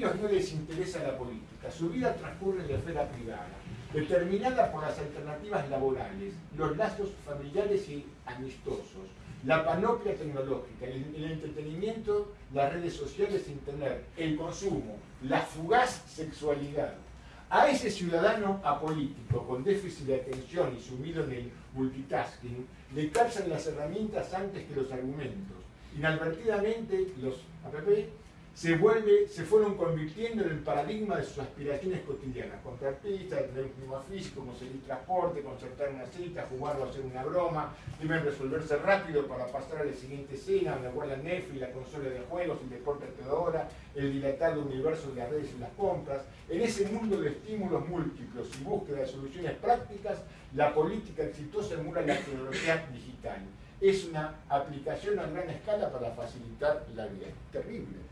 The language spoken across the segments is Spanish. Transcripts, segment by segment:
ellos no les interesa la política, su vida transcurre en la esfera privada, determinada por las alternativas laborales, los lazos familiares y amistosos, la panoplia tecnológica, el, el entretenimiento, las redes sociales sin tener, el consumo, la fugaz sexualidad. A ese ciudadano apolítico con déficit de atención y sumido en el multitasking, le calzan las herramientas antes que los argumentos. Inadvertidamente, los APP se, vuelve, se fueron convirtiendo en el paradigma de sus aspiraciones cotidianas. Comprar pizza, tener un clima físico, conseguir transporte, concertar una cita, jugar o hacer una broma, deben resolverse rápido para pasar a la siguiente escena, donde guardan Netflix, la consola de juegos, el deporte a toda el dilatado universo de las redes y las compras. En ese mundo de estímulos múltiples y búsqueda de soluciones prácticas, la política exitosa emula la tecnología digital. Es una aplicación a gran escala para facilitar la vida. Es terrible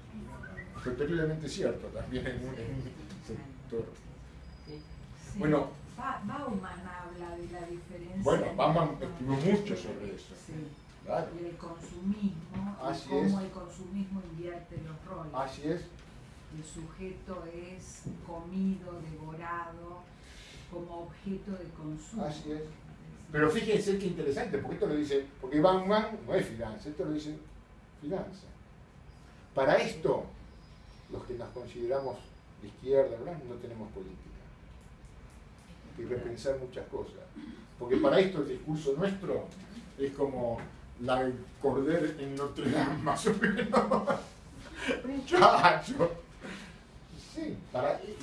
fue terriblemente cierto también en un, sector. Bueno, Bauman habla de la diferencia. Bueno, Bauman escribió mucho sobre eso. Sí. Claro. El consumismo, Así cómo el consumismo invierte los roles. Así es. El sujeto es comido, devorado, como objeto de consumo. Así es. Pero fíjense qué interesante, porque esto lo dice, porque Bauman no es finanza, esto lo dice finanza. Para esto, los que nos consideramos de izquierda, no tenemos política. Hay que repensar muchas cosas. Porque para esto el discurso nuestro es como la cordel en Notre Dame, más o menos. Muchacho. Sí,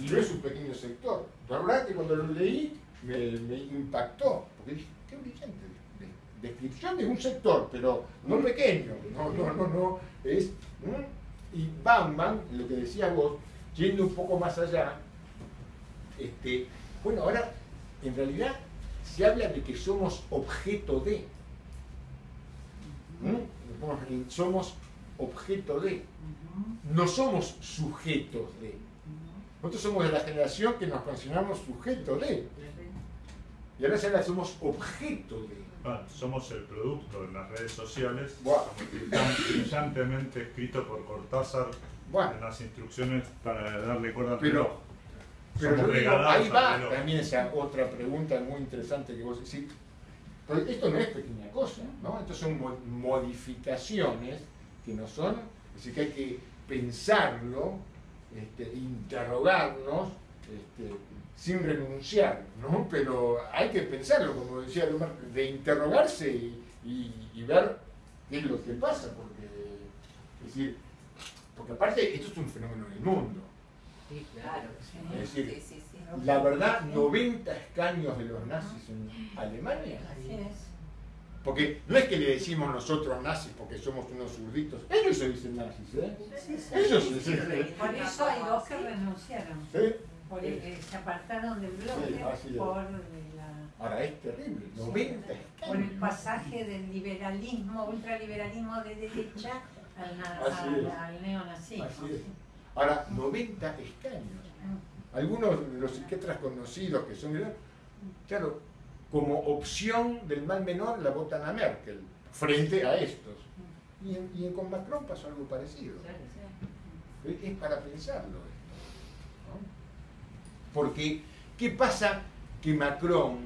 y no es un pequeño sector. La verdad que cuando lo leí me, impactó, qué brillante descripción de un sector, pero no pequeño, no, no, no, no, es... Y Bauman, lo que decía vos, yendo un poco más allá, este, bueno, ahora en realidad se habla de que somos objeto de. Somos objeto de. No somos sujetos de. Nosotros somos de la generación que nos consideramos sujeto de. Y ahora ya somos objeto de somos el producto de las redes sociales, brillantemente escrito por Cortázar en las instrucciones para darle cuerda al pero, Pero ahí va también esa otra pregunta muy interesante que vos decís. esto no es pequeña cosa, ¿no? Esto son modificaciones que no son, es decir, que hay que pensarlo, este, interrogarnos, este, sin renunciar, ¿no? Pero hay que pensarlo, como decía Lumar, de interrogarse y, ver qué es lo que pasa, porque, es decir, porque aparte esto es un fenómeno del mundo. Sí, claro. Es decir, la verdad, 90 escaños de los nazis en Alemania. Porque no es que le decimos nosotros nazis porque somos unos zurditos. Ellos se dicen nazis, ¿eh? Ellos se dicen. Por eso hay dos que renunciaron. ¿Sí? Eh, se apartaron del bloque por la... Ahora es terrible, 90 Por el pasaje del liberalismo, ultraliberalismo de derecha al, neonazismo. Ahora, 90 escaños. Algunos de los psiquiatras conocidos que son, claro, como opción del mal menor la votan a Merkel frente a estos. Mm. Y, con Macron pasó algo parecido. Es para pensarlo. Porque, ¿qué pasa que Macron,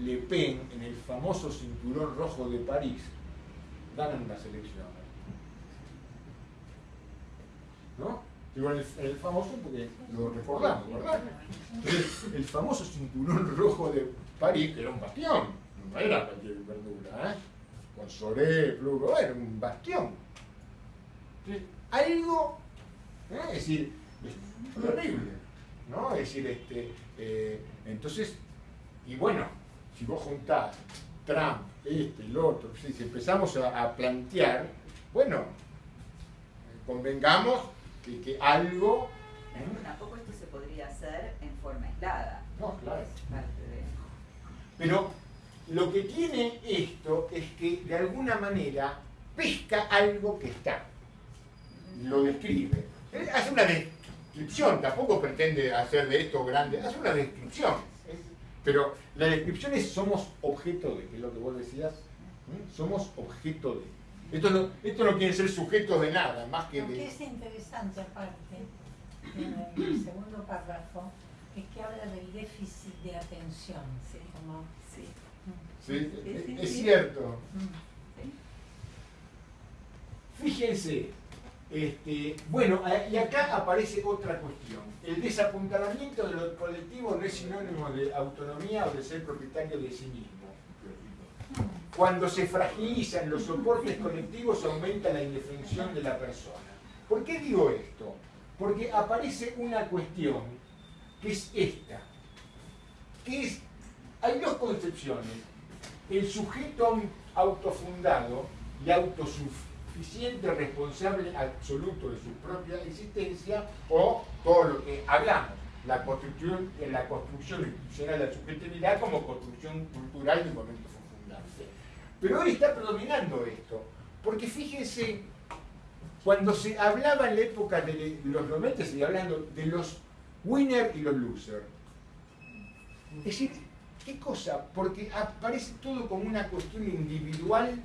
Le Pen, en el famoso cinturón rojo de París, ganan las elecciones? ¿No? Digo, el, el, famoso porque lo recordamos, ¿verdad? El famoso cinturón rojo de París, era un bastión, no era cualquier verdura, ¿eh? Con Soré, Pluro, era un bastión. Entonces, algo, ¿eh? es decir, es horrible. ¿No? Es decir, este, eh, entonces, y bueno, si vos juntás Trump, este, el otro, si empezamos a, plantear, bueno, convengamos que, que algo... ¿eh? Tampoco esto se podría hacer en forma aislada. No, claro. Pero lo que tiene esto es que de alguna manera pesca algo que está, lo describe. Hace una, descripción, tampoco pretende hacer de esto grande, hace una descripción. Pero la descripción es somos objeto de, que es lo que vos decías, somos objeto de. Esto no, esto no quiere ser sujeto de nada, más que de... es interesante aparte, en el segundo párrafo es que habla del déficit de atención. Sí, sí. es, cierto. Fíjense, este, bueno, y acá aparece otra cuestión. El desapuntalamiento de los colectivos no es sinónimo de autonomía o de ser propietario de sí mismo. Cuando se fragilizan los soportes colectivos aumenta la indefensión de la persona. ¿Por qué digo esto? Porque aparece una cuestión que es esta, que es, hay dos concepciones, el sujeto autofundado y responsable absoluto de su propia existencia o todo lo que hablamos, la construcción, la construcción institucional de la subjetividad como construcción cultural de un momento fundante. Pero hoy está predominando esto, porque fíjense, cuando se hablaba en la época de los 90, se hablando de los winners y los losers. Es decir, ¿qué cosa? Porque aparece todo como una cuestión individual,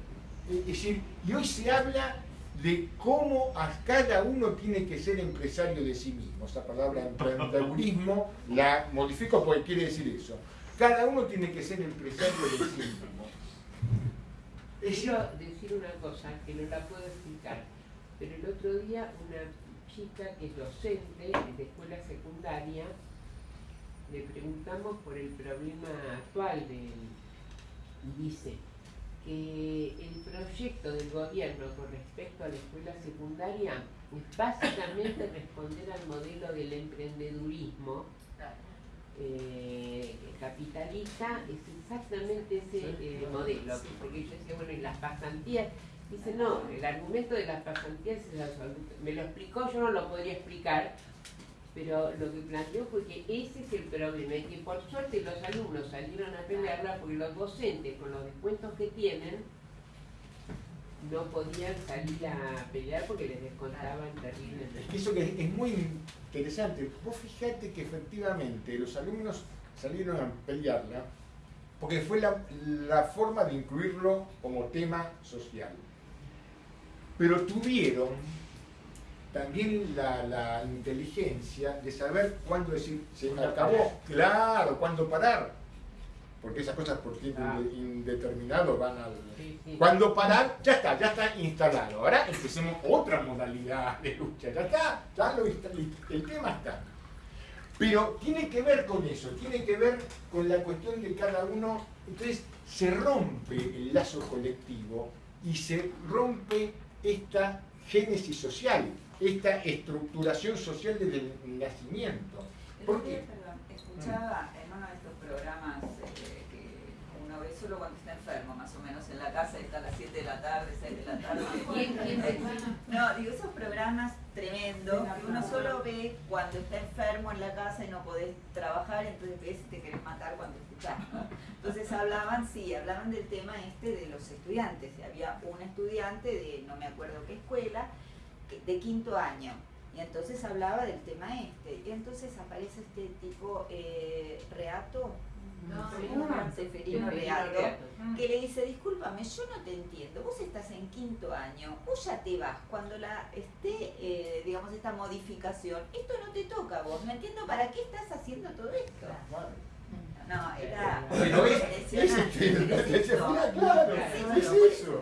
es decir, y hoy se habla de cómo a cada uno tiene que ser empresario de sí mismo. Esa palabra emprendedurismo la modifico porque quiere decir eso. Cada uno tiene que ser empresario de sí mismo. Quiero decir una cosa que no la puedo explicar, pero el otro día una chica que es docente de escuela secundaria, le preguntamos por el problema actual del, dice que el proyecto del gobierno con respecto a la escuela secundaria es básicamente responder al modelo del emprendedurismo eh, capitalista es exactamente ese eh, modelo. Porque yo decía, bueno, y las pasantías, dice, no, el argumento de las pasantías es absoluto. Me lo explicó, yo no lo podría explicar, pero lo que planteó fue que ese es el problema, y que por suerte los alumnos salieron a pelearla porque los docentes, con los descuentos que tienen, no podían salir a pelear porque les descontaban terriblemente. Eso que es muy interesante. Vos fijate que efectivamente los alumnos salieron a pelearla porque fue la, forma de incluirlo como tema social. Pero tuvieron también la, la inteligencia de saber cuándo decir, se me acabó, claro, cuándo parar porque esas cosas por tiempo ah. indeterminado van al... Cuando parar, ya está, ya está instalado. Ahora empecemos otra modalidad de lucha. Ya está, ya lo el tema está. Pero tiene que ver con eso, tiene que ver con la cuestión de cada uno. Entonces se rompe el lazo colectivo y se rompe esta génesis social, esta estructuración social desde el nacimiento. ¿Por qué? Perdón, escuchaba en uno de estos programas solo cuando está enfermo, más o menos, en la casa está a las 7 de la tarde, 6 de la tarde. no, digo, esos programas tremendos que uno solo ve cuando está enfermo en la casa y no podés trabajar, entonces ves y te querés matar cuando escuchás. Entonces hablaban, sí, hablaban del tema este de los estudiantes. Había un estudiante de no me acuerdo qué escuela, de quinto año. Y entonces hablaba del tema este. Y entonces aparece este tipo eh, reato, no, Seferino que le dice, discúlpame, yo no te entiendo, vos estás en quinto año, vos ya te vas, cuando la esté, eh, digamos, esta modificación, esto no te toca a vos, no entiendo para qué estás haciendo todo esto. No, era. Pero es, es, es, claro, es eso.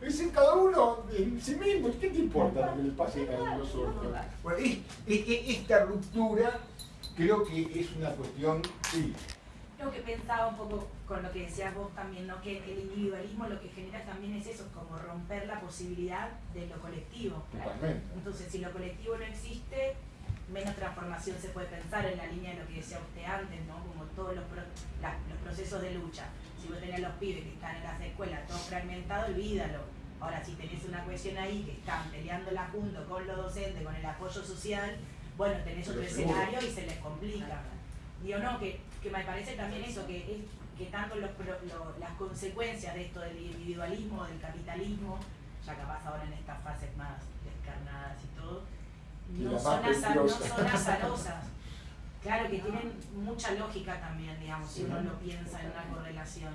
Es en cada uno en sí mismo. ¿Qué te importa lo que le pase a los otros? Bueno, esta ruptura creo que es una cuestión, sí, que pensaba un poco con lo que decías vos también, ¿no? que el individualismo lo que genera también es eso, como romper la posibilidad de lo colectivo. Entonces, si lo colectivo no existe, menos transformación se puede pensar en la línea de lo que decía usted antes, ¿no? como todos los, los procesos de lucha. Si vos tenés los pibes que están en las escuelas todo fragmentado, olvídalo. Ahora, si tenés una cuestión ahí que están peleándola junto con los docentes, con el apoyo social, bueno, tenés otro escenario y se les complica. Digo, no, que que me parece también eso, que, es, que tanto los, las consecuencias de esto del individualismo, del capitalismo, ya capaz ahora en estas fases más descarnadas y todo, no, son, azarosas. Claro que tienen mucha lógica también, digamos, si uno lo piensa en una correlación.